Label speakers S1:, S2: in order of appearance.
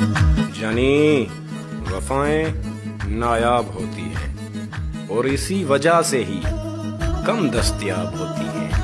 S1: जानी वफाएँ नायाब होती हैं और इसी वजह से ही कम दस्तियाब होती हैं।